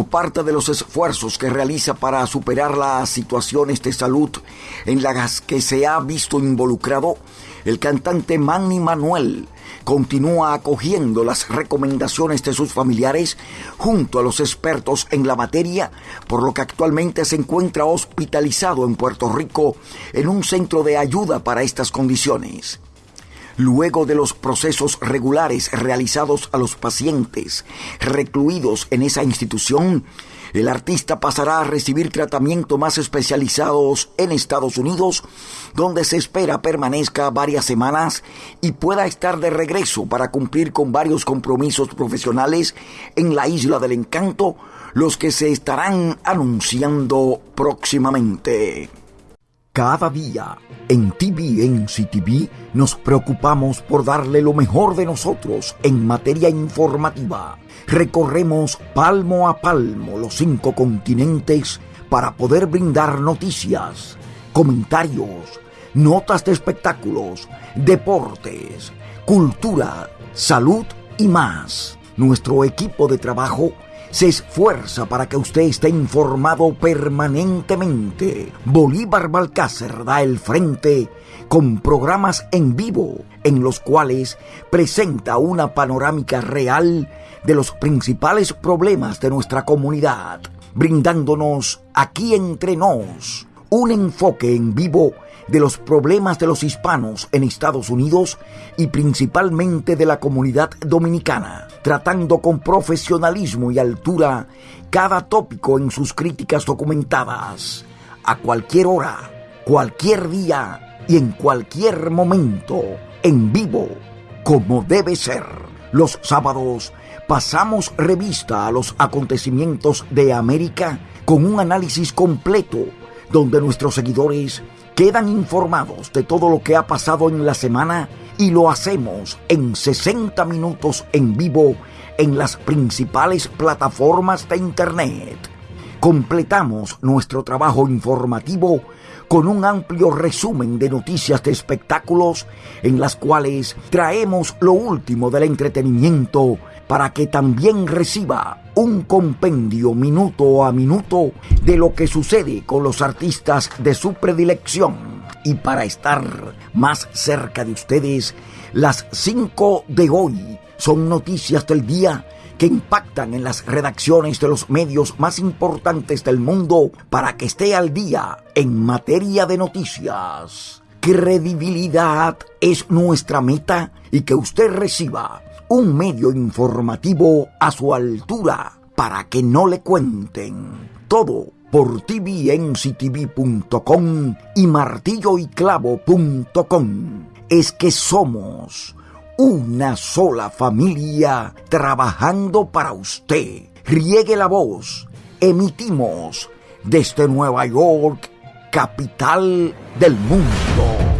como parte de los esfuerzos que realiza para superar las situaciones de salud en las que se ha visto involucrado, el cantante Manny Manuel continúa acogiendo las recomendaciones de sus familiares junto a los expertos en la materia, por lo que actualmente se encuentra hospitalizado en Puerto Rico en un centro de ayuda para estas condiciones. Luego de los procesos regulares realizados a los pacientes recluidos en esa institución, el artista pasará a recibir tratamiento más especializados en Estados Unidos, donde se espera permanezca varias semanas y pueda estar de regreso para cumplir con varios compromisos profesionales en la Isla del Encanto, los que se estarán anunciando próximamente. Cada día en TV nos preocupamos por darle lo mejor de nosotros en materia informativa. Recorremos palmo a palmo los cinco continentes para poder brindar noticias, comentarios, notas de espectáculos, deportes, cultura, salud y más. Nuestro equipo de trabajo se esfuerza para que usted esté informado permanentemente. Bolívar Balcácer da el frente con programas en vivo en los cuales presenta una panorámica real de los principales problemas de nuestra comunidad, brindándonos aquí entre nos un enfoque en vivo de los problemas de los hispanos en Estados Unidos y principalmente de la comunidad dominicana, tratando con profesionalismo y altura cada tópico en sus críticas documentadas, a cualquier hora, cualquier día y en cualquier momento, en vivo, como debe ser. Los sábados pasamos revista a los acontecimientos de América con un análisis completo donde nuestros seguidores quedan informados de todo lo que ha pasado en la semana y lo hacemos en 60 minutos en vivo en las principales plataformas de Internet. Completamos nuestro trabajo informativo con un amplio resumen de noticias de espectáculos en las cuales traemos lo último del entretenimiento para que también reciba un compendio minuto a minuto de lo que sucede con los artistas de su predilección. Y para estar más cerca de ustedes, las 5 de hoy son noticias del día que impactan en las redacciones de los medios más importantes del mundo para que esté al día en materia de noticias. Credibilidad es nuestra meta y que usted reciba un medio informativo a su altura para que no le cuenten todo por tvnctv.com y martilloyclavo.com. Es que somos una sola familia trabajando para usted. Riegue la voz. Emitimos desde Nueva York, capital del mundo.